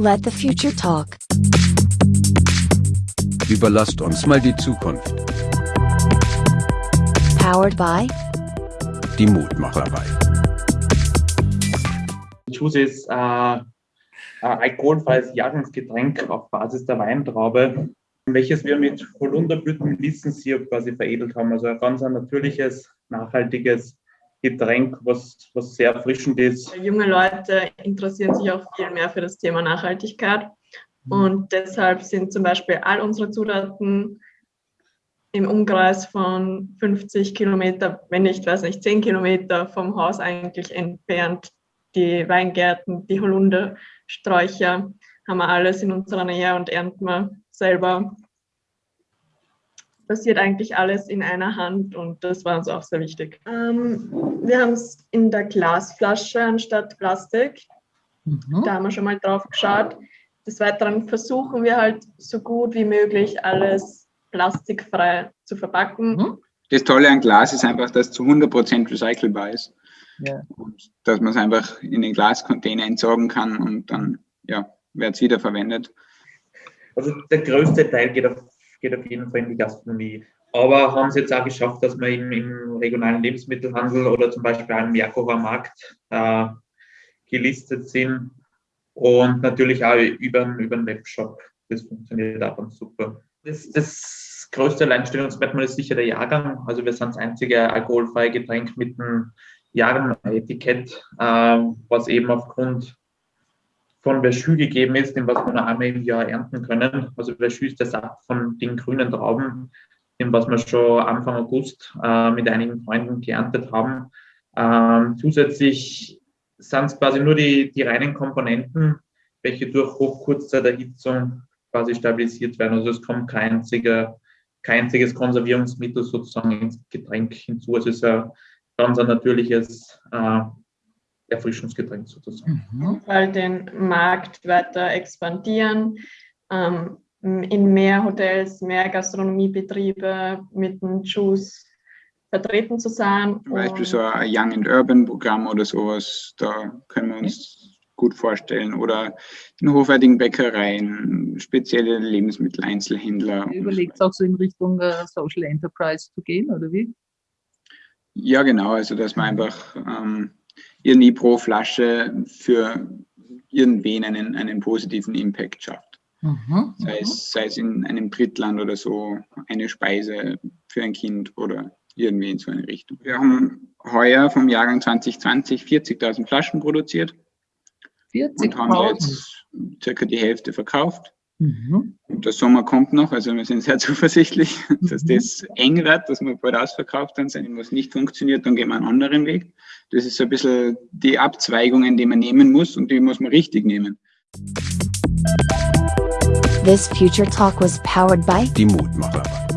Let the future talk. Überlasst uns mal die Zukunft. Powered by Die Mutmacherei. Juice ist äh, ein alkoholfreies Jahrgangsgetränk auf Basis der Weintraube, welches wir mit Holunderblüten Lissensirup quasi veredelt haben. Also ein ganz ein natürliches, nachhaltiges Getränk, was, was sehr erfrischend ist. Junge Leute interessieren sich auch viel mehr für das Thema Nachhaltigkeit. Und deshalb sind zum Beispiel all unsere Zutaten im Umkreis von 50 Kilometer, wenn nicht, weiß nicht, 10 Kilometer vom Haus eigentlich entfernt. Die Weingärten, die Holundersträucher haben wir alles in unserer Nähe und ernten wir selber. Passiert eigentlich alles in einer Hand und das war uns auch sehr wichtig. Ähm, wir haben es in der Glasflasche anstatt Plastik. Mhm. Da haben wir schon mal drauf geschaut. Des Weiteren versuchen wir halt so gut wie möglich alles plastikfrei zu verpacken. Mhm. Das Tolle an Glas ist einfach, dass es zu 100% recycelbar ist. Ja. Und dass man es einfach in den Glascontainer entsorgen kann und dann ja, wird es wieder verwendet. Also der größte Teil geht auf, geht auf jeden Fall in die Gastronomie. Aber haben sie jetzt auch geschafft, dass wir im, im regionalen Lebensmittelhandel oder zum Beispiel am Merkower Markt äh, gelistet sind und natürlich auch über, über den Webshop. Das funktioniert auch ganz super. Das, das größte Alleinstellungsmerkmal ist sicher der Jahrgang. Also wir sind das einzige alkoholfreie Getränk mit einem Jahrgang-Etikett, äh, was eben aufgrund von Verschü gegeben ist, den was wir nur einmal im Jahr ernten können. Also Verschü ist der Saft von den grünen Trauben, den was wir schon Anfang August äh, mit einigen Freunden geerntet haben. Ähm, zusätzlich sind es quasi nur die, die reinen Komponenten, welche durch Hochkurzzeiterhitzung quasi stabilisiert werden. Also es kommt kein, einziger, kein einziges Konservierungsmittel sozusagen ins Getränk hinzu. Es ist ein ganz ein natürliches äh, Erfrischungsgetränk sozusagen. Mhm. Weil den Markt weiter expandieren, ähm, in mehr Hotels, mehr Gastronomiebetriebe mit dem Juice vertreten zu sein. Zum Beispiel so ein Young and Urban Programm oder sowas, da können wir uns gut vorstellen. Oder in hochwertigen Bäckereien, spezielle Lebensmitteleinzelhändler. Überlegt auch so in Richtung äh, Social Enterprise zu gehen, oder wie? Ja, genau. Also, dass man einfach ähm, irgendwie pro Flasche für irgendwen einen, einen positiven Impact schafft. Mhm. Sei es, sei es in einem Drittland oder so, eine Speise für ein Kind oder irgendwie in so eine Richtung. Wir haben heuer vom Jahrgang 2020 40.000 Flaschen produziert und haben 40.000. jetzt circa die Hälfte verkauft. Mhm. Der Sommer kommt noch, also wir sind sehr zuversichtlich, dass Mhm. das eng wird, dass wir bald ausverkauft dann sind. Was nicht funktioniert, dann gehen wir einen anderen Weg. Das ist so ein bisschen die Abzweigungen, die man nehmen muss und die muss man richtig nehmen. This future talk was powered by Die Mutmacherei.